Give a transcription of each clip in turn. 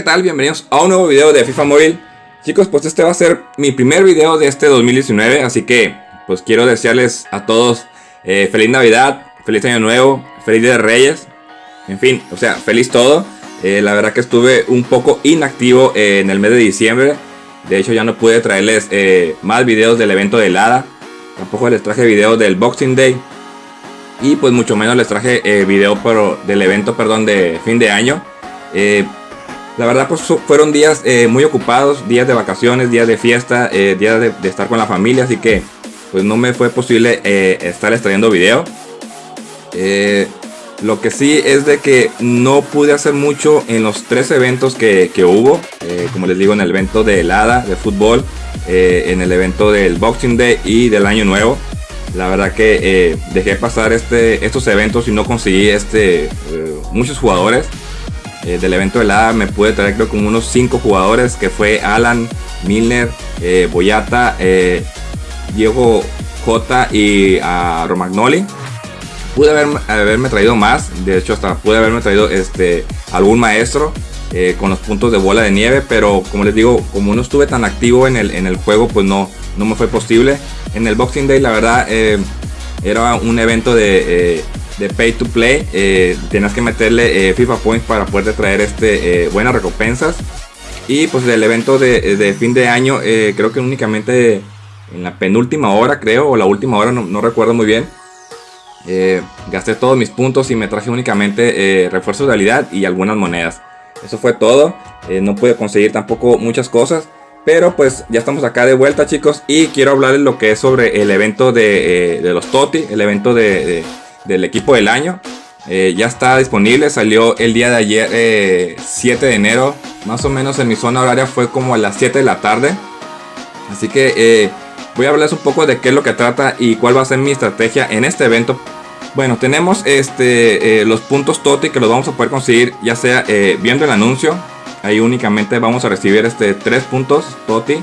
¿qué tal? Bienvenidos a un nuevo video de FIFA Móvil. Chicos, pues este va a ser mi primer video de este 2019, así que pues quiero desearles a todos eh, feliz Navidad, feliz Año Nuevo, feliz Día de Reyes, en fin, o sea, feliz todo. Eh, la verdad que estuve un poco inactivo en el mes de diciembre, de hecho ya no pude traerles eh, más videos del evento de helada, tampoco les traje videos del Boxing Day y pues mucho menos les traje video del evento perdón, de fin de año. La verdad pues fueron días eh, muy ocupados, días de vacaciones, días de fiesta, eh, días de, estar con la familia, así que pues no me fue posible eh, estar extrayendo video. lo que sí es de que no pude hacer mucho en los tres eventos que, hubo, como les digo en el evento de helada, de fútbol, en el evento del Boxing Day y del Año Nuevo. La verdad que dejé pasar este, estos eventos y no conseguí este, muchos jugadores. Eh, del evento de la me pude traer creo como unos 5 jugadores que fue Alan, Milner, eh, Boyata, eh, Diego J y a Romagnoli. Pude haberme traído más, de hecho hasta pude haberme traído este, algún maestro con los puntos de bola de nieve, pero como les digo, como no estuve tan activo en el, en el juego, pues no, no me fue posible. En el Boxing Day la verdad era un evento de de pay to play. Eh, tienes que meterle eh, FIFA Points para poder traer este, eh, buenas recompensas. Y pues del evento de, fin de año, creo que únicamente en la penúltima hora, creo, o la última hora, no, recuerdo muy bien. gasté todos mis puntos y me traje únicamente refuerzos de realidad y algunas monedas. Eso fue todo. no pude conseguir tampoco muchas cosas. Pero pues ya estamos acá de vuelta chicos y quiero hablarles lo que es sobre el evento de, los TOTI, el evento de, del equipo del año. Eh, ya está disponible, salió el día de ayer, 7 eh, de enero. Más o menos en mi zona horaria fue como a las 7 de la tarde. Así que eh, voy a hablarles un poco de qué es lo que trata y cuál va a ser mi estrategia en este evento. Bueno, tenemos este, los puntos TOTI que los vamos a poder conseguir ya sea viendo el anuncio. Ahí únicamente vamos a recibir este 3 puntos TOTI.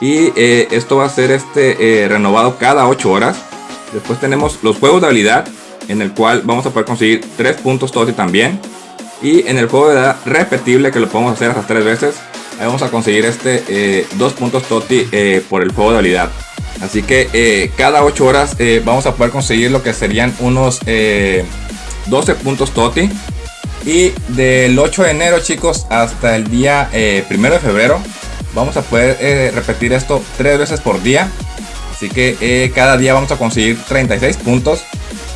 Y esto va a ser este, renovado cada 8 horas. Después tenemos los juegos de habilidad en el cual vamos a poder conseguir 3 puntos TOTI también. Y en el juego de edad repetible que lo podemos hacer hasta 3 veces, vamos a conseguir este 2 eh, puntos TOTI eh, por el juego de habilidad. Así que eh, cada 8 horas vamos a poder conseguir lo que serían unos 12 puntos TOTI. Y del 8 de enero chicos hasta el día 1 de febrero vamos a poder repetir esto 3 veces por día. Así que cada día vamos a conseguir 36 puntos.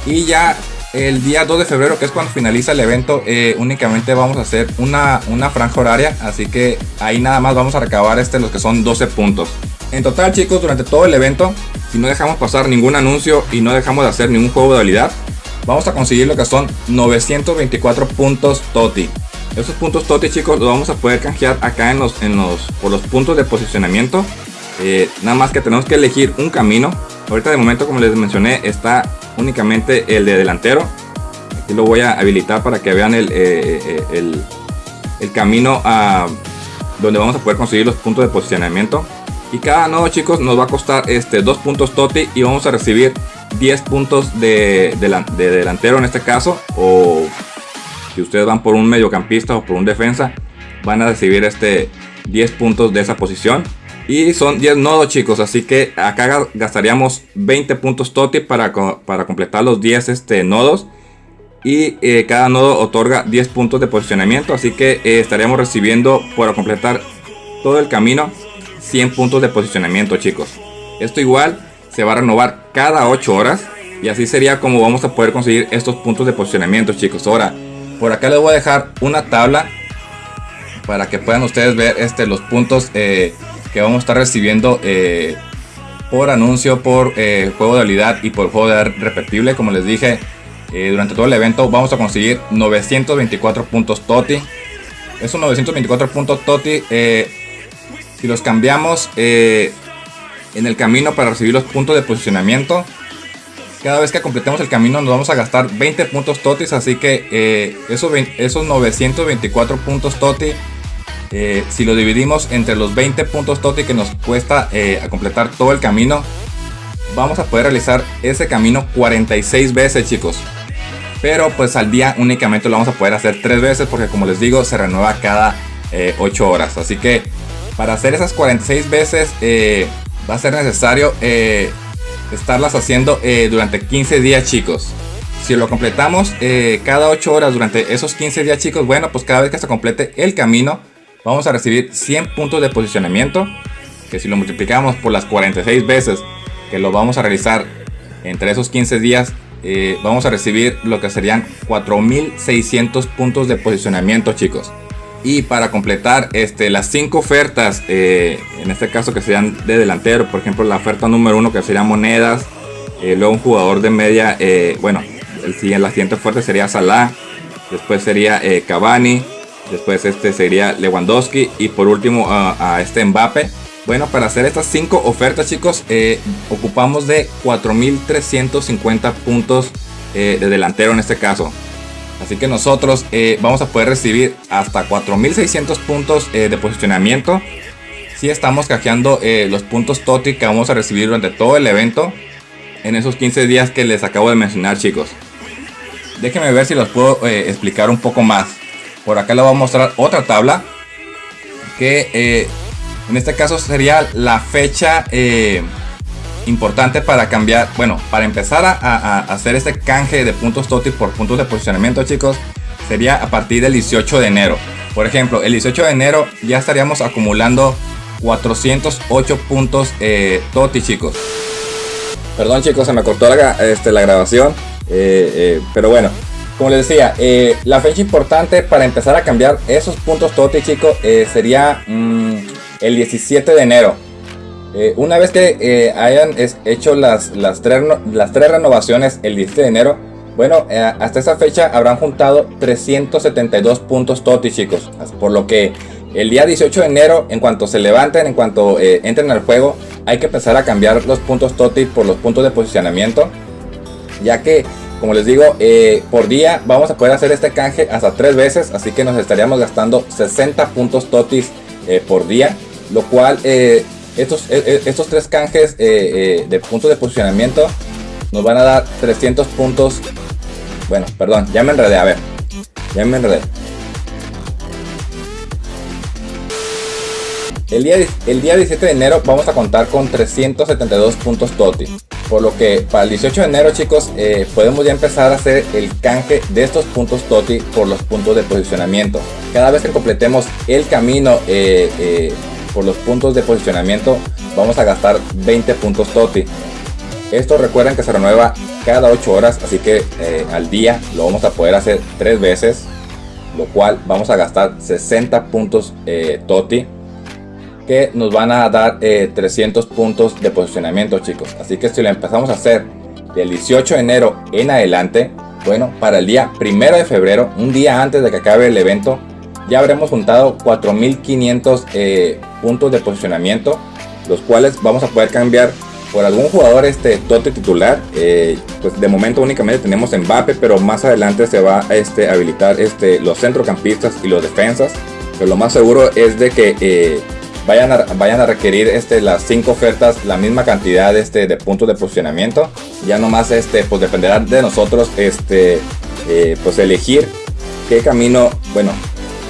Y ya el día 2 de febrero, que es cuando finaliza el evento, eh, únicamente vamos a hacer una, una franja horaria. Así que ahí nada más vamos a recabar este, los que son 12 puntos. En total, chicos, durante todo el evento, si no dejamos pasar ningún anuncio y no dejamos de hacer ningún juego de habilidad, vamos a conseguir lo que son 924 puntos TOTI. Esos puntos TOTI, chicos, los vamos a poder canjear acá en los, en los, por los puntos de posicionamiento. Eh, nada más que tenemos que elegir un camino. Ahorita de momento, como les mencioné, está únicamente el de delantero. Aquí lo voy a habilitar para que vean el, eh, eh, el, camino a donde vamos a poder conseguir los puntos de posicionamiento. Y cada nodo chicos nos va a costar este, 2 puntos TOTI y vamos a recibir 10 puntos de, de, delantero en este caso. O si ustedes van por un mediocampista o por un defensa, van a recibir este 10 puntos de esa posición. Y son 10 nodos chicos, así que acá gastaríamos 20 puntos TOTI para, para completar los 10 este, nodos. Y eh, cada nodo otorga 10 puntos de posicionamiento, así que eh, estaríamos recibiendo para completar todo el camino 100 puntos de posicionamiento chicos. Esto igual se va a renovar cada 8 horas y así sería como vamos a poder conseguir estos puntos de posicionamiento chicos. Ahora, por acá les voy a dejar una tabla para que puedan ustedes ver este, los puntos eh, que vamos a estar recibiendo eh, por anuncio, por eh, juego de habilidad y por juego de repetible. Como les dije, eh, durante todo el evento vamos a conseguir 924 puntos TOTI. Esos 924 puntos TOTI, si los cambiamos en el camino para recibir los puntos de posicionamiento, cada vez que completemos el camino nos vamos a gastar 20 puntos TOTIs. Así que esos, esos 924 puntos TOTI eh, si lo dividimos entre los 20 puntos TOTI que nos cuesta eh, a completar todo el camino, vamos a poder realizar ese camino 46 veces chicos. Pero pues al día únicamente lo vamos a poder hacer 3 veces porque como les digo se renueva cada 8 eh, horas. Así que para hacer esas 46 veces va a ser necesario estarlas haciendo durante 15 días chicos. Si lo completamos cada 8 horas durante esos 15 días chicos, bueno pues cada vez que se complete el camino vamos a recibir 100 puntos de posicionamiento. Que si lo multiplicamos por las 46 veces que lo vamos a realizar entre esos 15 días, eh, vamos a recibir lo que serían 4600 puntos de posicionamiento chicos y para completar este, las 5 ofertas eh, en este caso que serían de delantero por ejemplo la oferta número 1 que sería monedas eh, luego un jugador de media bueno el, la siguiente oferta sería Salah después sería Cavani después este sería Lewandowski y por último a este Mbappe bueno, para hacer estas 5 ofertas, chicos, eh, ocupamos de 4.350 puntos eh, de delantero en este caso. Así que nosotros eh, vamos a poder recibir hasta 4.600 puntos de posicionamiento. Si estamos cajeando los puntos TOTI que vamos a recibir durante todo el evento. En esos 15 días que les acabo de mencionar, chicos. Déjenme ver si los puedo explicar un poco más. Por acá les voy a mostrar otra tabla. Que en este caso sería la fecha eh, importante para cambiar, bueno, para empezar a, hacer este canje de puntos TOTI por puntos de posicionamiento, chicos, sería a partir del 18 de enero. Por ejemplo, el 18 de enero ya estaríamos acumulando 408 puntos eh, TOTI, chicos. Perdón, chicos, se me cortó la, este, la grabación. Eh, pero bueno, como les decía, la fecha importante para empezar a cambiar esos puntos TOTI, chicos, sería... Mm, el 17 de enero. Eh, una vez que eh, hayan hecho las, las, tres, renovaciones el 17 de enero, bueno, eh, hasta esa fecha habrán juntado 372 puntos TOTI, chicos. Por lo que el día 18 de enero, en cuanto se levanten, en cuanto entren al juego, hay que empezar a cambiar los puntos TOTI por los puntos de posicionamiento. Ya que, como les digo, por día vamos a poder hacer este canje hasta tres veces. Así que nos estaríamos gastando 60 puntos TOTIs por día lo cual eh, estos, eh, eh, estos tres canjes de puntos de posicionamiento nos van a dar 300 puntos. Bueno, perdón, ya me enredé, a ver, ya me enredé. El día, el día 17 de enero vamos a contar con 372 puntos TOTI. Por lo que para el 18 de enero chicos podemos ya empezar a hacer el canje de estos puntos TOTI por los puntos de posicionamiento. Cada vez que completemos el camino por los puntos de posicionamiento vamos a gastar 20 puntos TOTI. Esto recuerden que se renueva cada 8 horas, así que eh, al día lo vamos a poder hacer 3 veces, lo cual vamos a gastar 60 puntos eh, TOTI, que nos van a dar 300 eh, puntos de posicionamiento chicos. Así que si lo empezamos a hacer del 18 de enero en adelante, bueno, para el día 1 de febrero, un día antes de que acabe el evento, ya habremos juntado 4500 eh, puntos de posicionamiento, los cuales vamos a poder cambiar por algún jugador este tote titular. Eh, pues de momento únicamente tenemos Mbappe, pero más adelante se va a este, habilitar este, los centrocampistas y los defensas. Pero lo más seguro es de que eh, vayan, a, vayan a requerir este, las 5 ofertas la misma cantidad este, de puntos de posicionamiento. Ya nomás este, pues dependerá de nosotros este, pues elegir qué camino, bueno,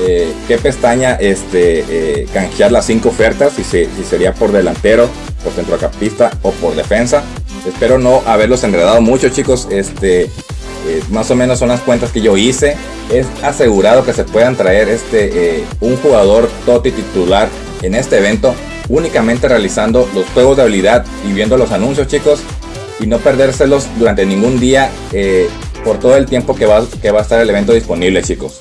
eh, qué pestaña este, eh, canjear las cinco ofertas, si, sería por delantero, por centrocampista o por defensa. Espero no haberlos enredado mucho chicos, este, eh, más o menos son las cuentas que yo hice. Es asegurado que se puedan traer este, un jugador TOTI titular en este evento únicamente realizando los juegos de habilidad y viendo los anuncios chicos y no perdérselos durante ningún día por todo el tiempo que va, que va a estar el evento disponible chicos.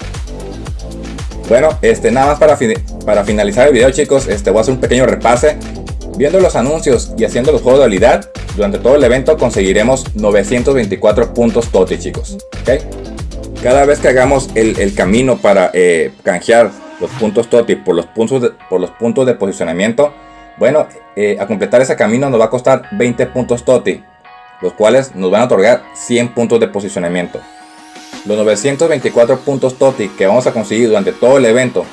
Bueno, este, nada más para, para finalizar el video chicos, este, voy a hacer un pequeño repase. Viendo los anuncios y haciendo los juegos de habilidad, durante todo el evento conseguiremos 924 puntos TOTI chicos. Cada vez que hagamos el, camino para eh, canjear los puntos TOTI por los puntos de, por los puntos de posicionamiento, bueno, eh, a completar ese camino nos va a costar 20 puntos TOTI, los cuales nos van a otorgar 100 puntos de posicionamiento. Los 924 puntos TOTI que vamos a conseguir durante todo el evento,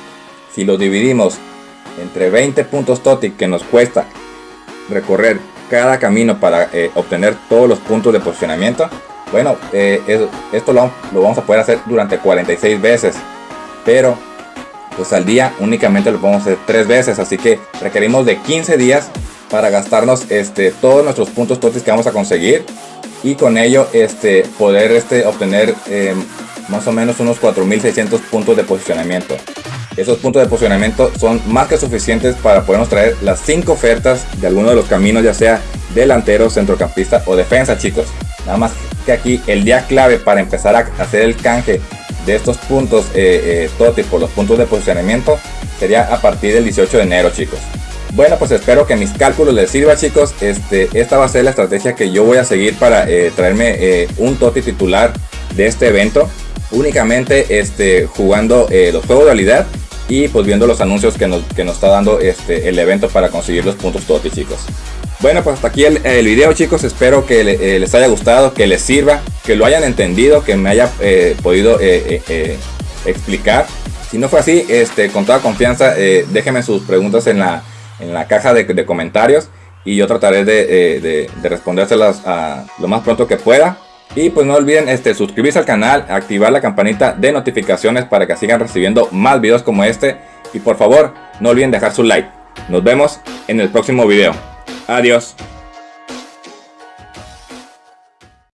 si los dividimos entre 20 puntos TOTI que nos cuesta recorrer cada camino para eh, obtener todos los puntos de posicionamiento, bueno, eh, esto lo, vamos a poder hacer durante 46 veces. Pero pues al día únicamente lo podemos hacer tres veces, así que requerimos de 15 días para gastarnos este, todos nuestros puntos totis que vamos a conseguir y con ello este, poder este, obtener em, más o menos unos 4600 puntos de posicionamiento. Esos puntos de posicionamiento son más que suficientes para podernos traer las 5 ofertas de alguno de los caminos, ya sea delantero, centrocampista o defensa, chicos. Nada más que aquí el día clave para empezar a hacer el canje de estos puntos eh, eh, por los puntos de posicionamiento sería a partir del 18 de enero, chicos. Bueno, pues espero que mis cálculos les sirva, chicos. Este, esta va a ser la estrategia que yo voy a seguir para eh, traerme eh, un Toti titular de este evento. Únicamente este, jugando los juegos de realidad y pues viendo los anuncios que nos, que nos está dando este, el evento para conseguir los puntos Toti, chicos. Bueno, pues hasta aquí el, video chicos, espero que eh, les haya gustado, que les sirva, que lo hayan entendido, que me haya eh, podido eh, explicar. Si no fue así, este, con toda confianza, déjenme sus preguntas en la, en la caja de, comentarios y yo trataré de, de, respondérselas lo más pronto que pueda. Y pues no olviden este, suscribirse al canal, activar la campanita de notificaciones para que sigan recibiendo más videos como este. Y por favor, no olviden dejar su like. Nos vemos en el próximo video. Adiós.